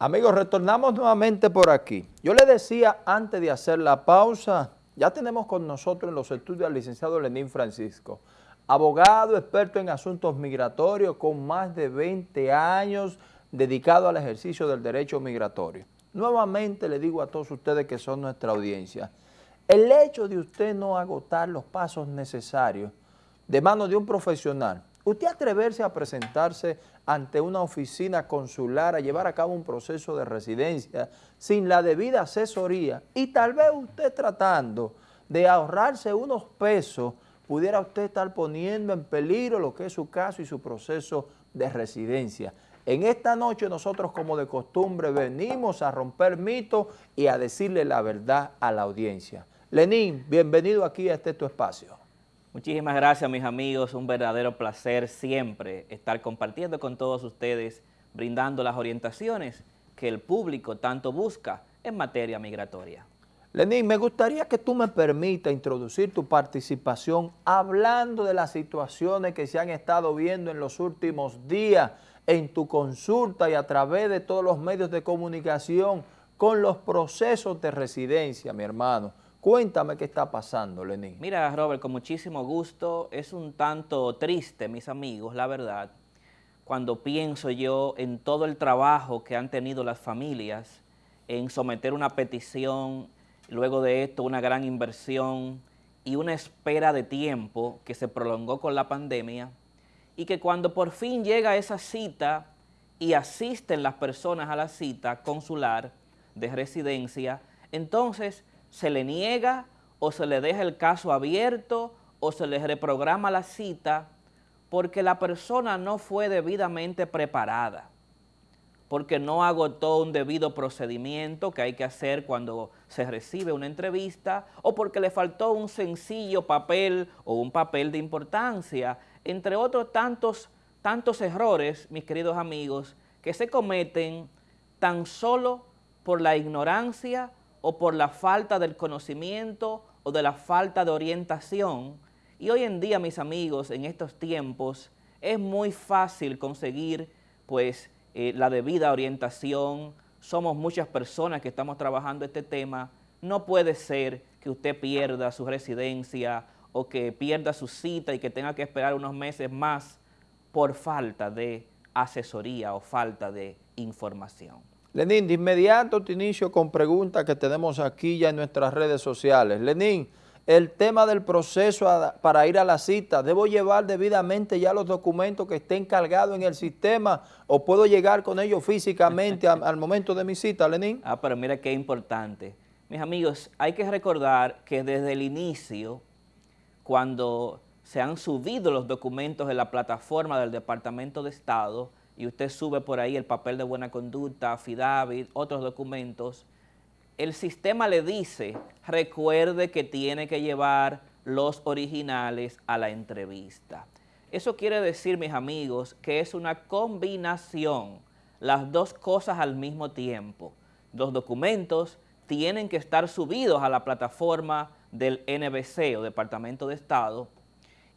Amigos, retornamos nuevamente por aquí. Yo le decía antes de hacer la pausa, ya tenemos con nosotros en los estudios al licenciado Lenín Francisco, abogado experto en asuntos migratorios con más de 20 años dedicado al ejercicio del derecho migratorio. Nuevamente le digo a todos ustedes que son nuestra audiencia, el hecho de usted no agotar los pasos necesarios de mano de un profesional Usted atreverse a presentarse ante una oficina consular a llevar a cabo un proceso de residencia sin la debida asesoría y tal vez usted tratando de ahorrarse unos pesos, pudiera usted estar poniendo en peligro lo que es su caso y su proceso de residencia. En esta noche nosotros como de costumbre venimos a romper mitos y a decirle la verdad a la audiencia. Lenín, bienvenido aquí a este tu espacio. Muchísimas gracias mis amigos, un verdadero placer siempre estar compartiendo con todos ustedes, brindando las orientaciones que el público tanto busca en materia migratoria. Lenín, me gustaría que tú me permitas introducir tu participación hablando de las situaciones que se han estado viendo en los últimos días en tu consulta y a través de todos los medios de comunicación con los procesos de residencia, mi hermano. Cuéntame qué está pasando, Lenín. Mira, Robert, con muchísimo gusto. Es un tanto triste, mis amigos, la verdad, cuando pienso yo en todo el trabajo que han tenido las familias en someter una petición, luego de esto una gran inversión y una espera de tiempo que se prolongó con la pandemia y que cuando por fin llega esa cita y asisten las personas a la cita consular de residencia, entonces se le niega o se le deja el caso abierto o se le reprograma la cita porque la persona no fue debidamente preparada, porque no agotó un debido procedimiento que hay que hacer cuando se recibe una entrevista o porque le faltó un sencillo papel o un papel de importancia, entre otros tantos, tantos errores, mis queridos amigos, que se cometen tan solo por la ignorancia o por la falta del conocimiento o de la falta de orientación. Y hoy en día, mis amigos, en estos tiempos, es muy fácil conseguir pues eh, la debida orientación. Somos muchas personas que estamos trabajando este tema. No puede ser que usted pierda su residencia o que pierda su cita y que tenga que esperar unos meses más por falta de asesoría o falta de información. Lenín, de inmediato te inicio con preguntas que tenemos aquí ya en nuestras redes sociales. Lenín, el tema del proceso para ir a la cita, ¿debo llevar debidamente ya los documentos que estén cargados en el sistema o puedo llegar con ellos físicamente al, momento de mi cita, Lenín? Ah, pero mira qué importante. Mis amigos, hay que recordar que desde el inicio, cuando se han subido los documentos en la plataforma del Departamento de Estado, y usted sube por ahí el papel de buena conducta, affidavit, otros documentos, el sistema le dice, recuerde que tiene que llevar los originales a la entrevista. Eso quiere decir, mis amigos, que es una combinación, las dos cosas al mismo tiempo. Los documentos tienen que estar subidos a la plataforma del NBC o Departamento de Estado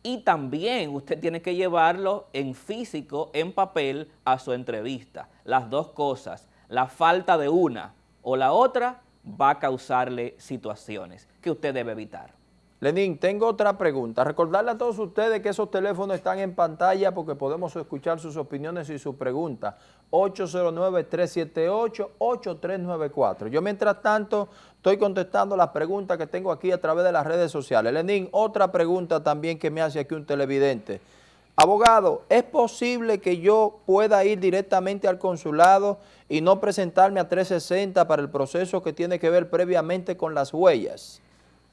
y también usted tiene que llevarlo en físico, en papel, a su entrevista. Las dos cosas, la falta de una o la otra va a causarle situaciones que usted debe evitar. Lenín, tengo otra pregunta. Recordarle a todos ustedes que esos teléfonos están en pantalla porque podemos escuchar sus opiniones y sus preguntas. 809-378-8394. Yo mientras tanto estoy contestando las preguntas que tengo aquí a través de las redes sociales. Lenín, otra pregunta también que me hace aquí un televidente. Abogado, ¿es posible que yo pueda ir directamente al consulado y no presentarme a 360 para el proceso que tiene que ver previamente con las huellas?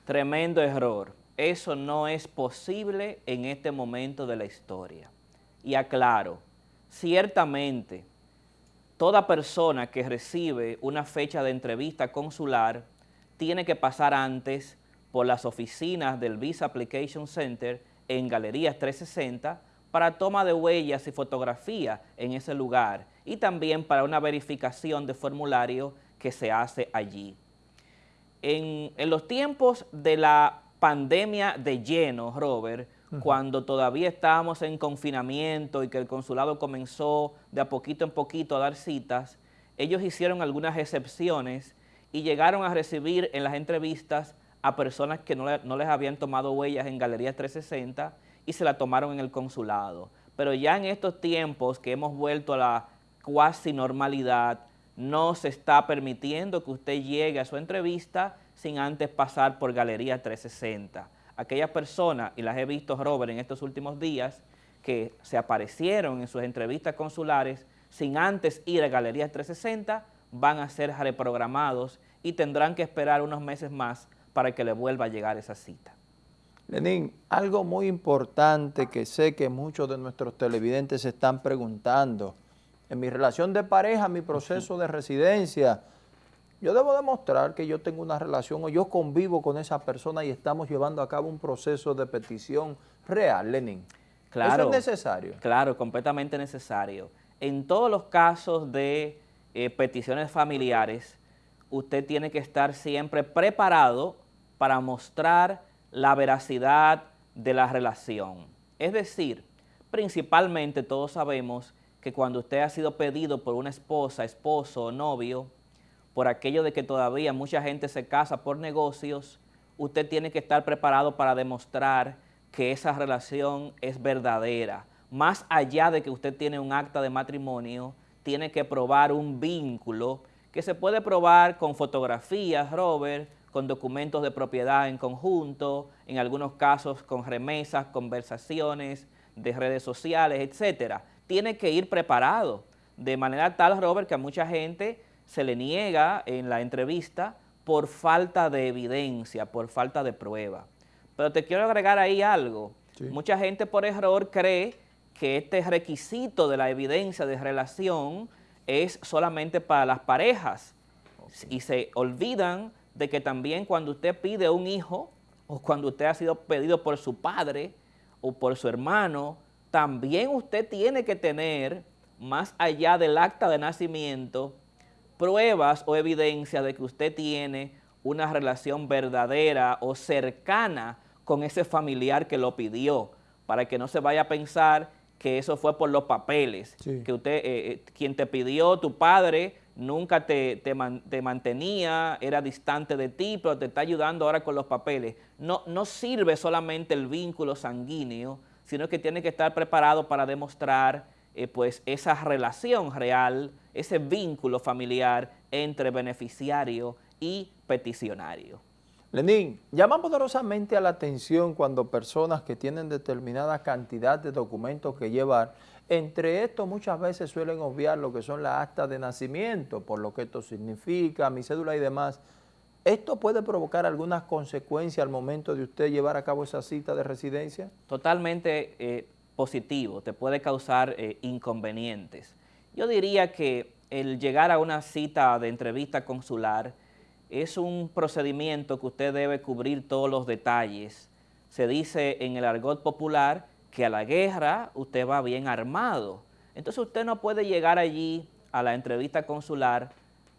Tremendo error. Eso no es posible en este momento de la historia. Y aclaro, ciertamente, toda persona que recibe una fecha de entrevista consular tiene que pasar antes por las oficinas del Visa Application Center en Galerías 360 para toma de huellas y fotografía en ese lugar y también para una verificación de formulario que se hace allí en, los tiempos de la pandemia de lleno, Robert, cuando todavía estábamos en confinamiento y que el consulado comenzó de a poquito en poquito a dar citas, ellos hicieron algunas excepciones y llegaron a recibir en las entrevistas a personas que no, no les habían tomado huellas en Galería 360 y se la tomaron en el consulado. Pero ya en estos tiempos que hemos vuelto a la cuasi normalidad, no se está permitiendo que usted llegue a su entrevista sin antes pasar por Galería 360. Aquellas personas, y las he visto, Robert, en estos últimos días, que se aparecieron en sus entrevistas consulares sin antes ir a Galería 360, van a ser reprogramados y tendrán que esperar unos meses más para que le vuelva a llegar esa cita. Lenín, algo muy importante que sé que muchos de nuestros televidentes se están preguntando, en mi relación de pareja, mi proceso de residencia, yo debo demostrar que yo tengo una relación o yo convivo con esa persona y estamos llevando a cabo un proceso de petición real, Lenín. Claro, ¿Eso es necesario? Claro, completamente necesario. En todos los casos de eh, peticiones familiares, usted tiene que estar siempre preparado para mostrar la veracidad de la relación. Es decir, principalmente todos sabemos que cuando usted ha sido pedido por una esposa, esposo o novio, por aquello de que todavía mucha gente se casa por negocios, usted tiene que estar preparado para demostrar que esa relación es verdadera. Más allá de que usted tiene un acta de matrimonio, tiene que probar un vínculo que se puede probar con fotografías, Robert, con documentos de propiedad en conjunto, en algunos casos con remesas, conversaciones de redes sociales, etcétera tiene que ir preparado, de manera tal, Robert, que a mucha gente se le niega en la entrevista por falta de evidencia, por falta de prueba. Pero te quiero agregar ahí algo. Mucha gente por error cree que este requisito de la evidencia de relación es solamente para las parejas y se olvidan de que también cuando usted pide un hijo o cuando usted ha sido pedido por su padre o por su hermano también usted tiene que tener, más allá del acta de nacimiento, pruebas o evidencia de que usted tiene una relación verdadera o cercana con ese familiar que lo pidió, para que no se vaya a pensar que eso fue por los papeles, que usted, eh, eh, quien te pidió, tu padre, nunca te, te, mantenía, era distante de ti, pero te está ayudando ahora con los papeles. No, no sirve solamente el vínculo sanguíneo, sino que tiene que estar preparado para demostrar eh, pues esa relación real, ese vínculo familiar entre beneficiario y peticionario. Lenín, llama poderosamente a la atención cuando personas que tienen determinada cantidad de documentos que llevar, entre estos muchas veces suelen obviar lo que son las actas de nacimiento, por lo que esto significa, mi cédula y demás, ¿Esto puede provocar algunas consecuencias al momento de usted llevar a cabo esa cita de residencia? Totalmente eh, positivo, te puede causar eh, inconvenientes. Yo diría que el llegar a una cita de entrevista consular es un procedimiento que usted debe cubrir todos los detalles. Se dice en el argot popular que a la guerra usted va bien armado. Entonces usted no puede llegar allí a la entrevista consular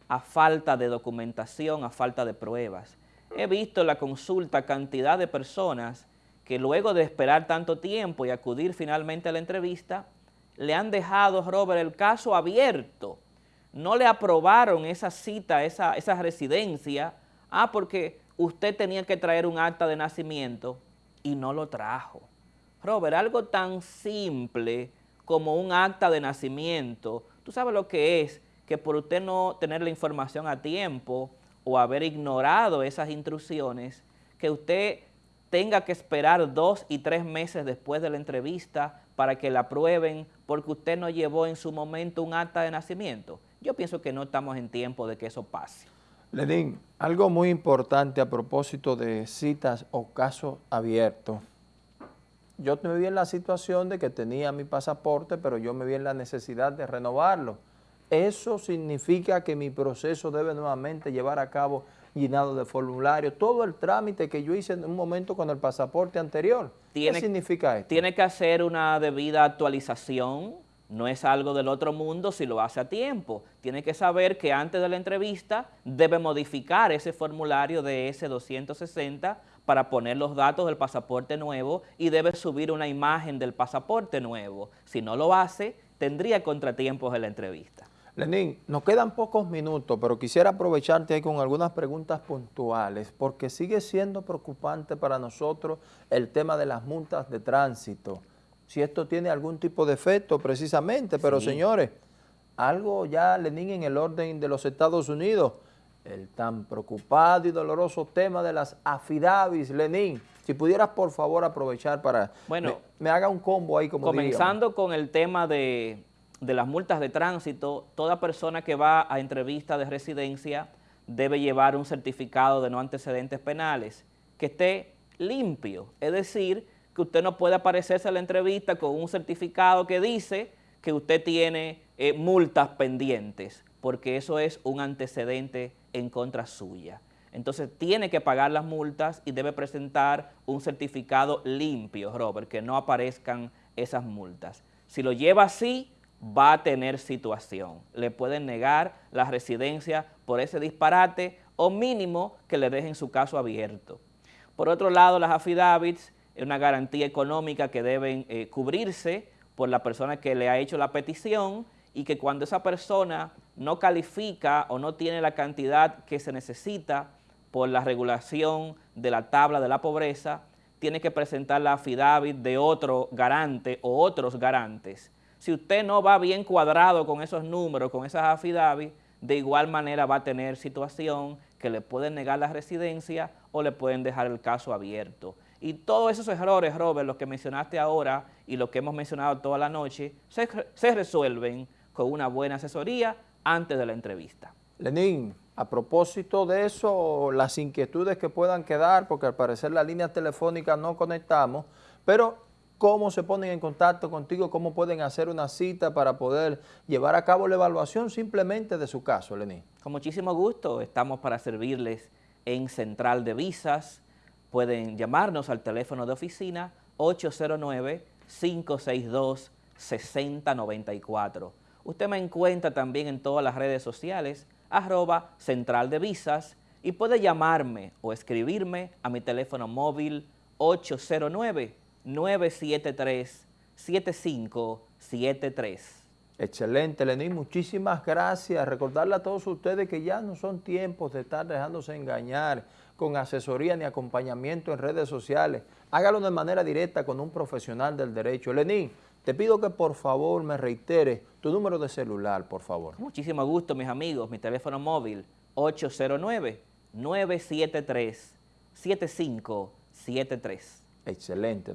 a falta de documentación, a falta de pruebas. He visto en la consulta cantidad de personas que luego de esperar tanto tiempo y acudir finalmente a la entrevista, le han dejado, Robert, el caso abierto. No le aprobaron esa cita, esa, residencia, ah, porque usted tenía que traer un acta de nacimiento y no lo trajo. Robert, algo tan simple como un acta de nacimiento, ¿tú sabes lo que es? Que por usted no tener la información a tiempo o haber ignorado esas instrucciones, que usted tenga que esperar dos y tres meses después de la entrevista para que la aprueben porque usted no llevó en su momento un acta de nacimiento. Yo pienso que no estamos en tiempo de que eso pase. Lenín, algo muy importante a propósito de citas o casos abiertos. Yo me vi en la situación de que tenía mi pasaporte, pero yo me vi en la necesidad de renovarlo eso significa que mi proceso debe nuevamente llevar a cabo llenado de formulario, todo el trámite que yo hice en un momento con el pasaporte anterior. ¿Qué significa esto? Tiene que hacer una debida actualización, no es algo del otro mundo si lo hace a tiempo. Tiene que saber que antes de la entrevista debe modificar ese formulario de S260 para poner los datos del pasaporte nuevo y debe subir una imagen del pasaporte nuevo. Si no lo hace, tendría contratiempos en la entrevista. Lenín, nos quedan pocos minutos, pero quisiera aprovecharte ahí con algunas preguntas puntuales, porque sigue siendo preocupante para nosotros el tema de las multas de tránsito. Si esto tiene algún tipo de efecto precisamente, pero señores, algo ya, Lenín, en el orden de los Estados Unidos, el tan preocupado y doloroso tema de las afidavis, Lenín. Si pudieras, por favor, aprovechar para bueno, me, haga un combo ahí como Comenzando con el tema de de las multas de tránsito, toda persona que va a entrevista de residencia debe llevar un certificado de no antecedentes penales que esté limpio, es decir, que usted no puede aparecerse a la entrevista con un certificado que dice que usted tiene eh, multas pendientes, porque eso es un antecedente en contra suya. Entonces tiene que pagar las multas y debe presentar un certificado limpio, Robert, que no aparezcan esas multas. Si lo lleva así, va a tener situación. Le pueden negar la residencia por ese disparate o mínimo que le dejen su caso abierto. Por otro lado, las affidavits es una garantía económica que deben eh, cubrirse por la persona que le ha hecho la petición y que cuando esa persona no califica o no tiene la cantidad que se necesita por la regulación de la tabla de la pobreza, tiene que presentar la affidavit de otro garante o otros garantes si usted no va bien cuadrado con esos números, con esas affidavits, de igual manera va a tener situación que le pueden negar la residencia o le pueden dejar el caso abierto. Y todos esos errores, Robert, los que mencionaste ahora y los que hemos mencionado toda la noche, se, se resuelven con una buena asesoría antes de la entrevista. Lenín, a propósito de eso, las inquietudes que puedan quedar, porque al parecer la línea telefónica no conectamos, pero cómo se ponen en contacto contigo, cómo pueden hacer una cita para poder llevar a cabo la evaluación simplemente de su caso, Lenín. Con muchísimo gusto, estamos para servirles en Central de Visas. Pueden llamarnos al teléfono de oficina 809-562-6094. Usted me encuentra también en todas las redes sociales, arroba Central de Visas, y puede llamarme o escribirme a mi teléfono móvil 809 973-7573. Excelente, Lenín, muchísimas gracias. Recordarle a todos ustedes que ya no son tiempos de estar dejándose engañar con asesoría ni acompañamiento en redes sociales. Hágalo de manera directa con un profesional del derecho. Lenín, te pido que por favor me reitere tu número de celular, por favor. Muchísimo gusto, mis amigos. Mi teléfono móvil, 809-973-7573. Excelente.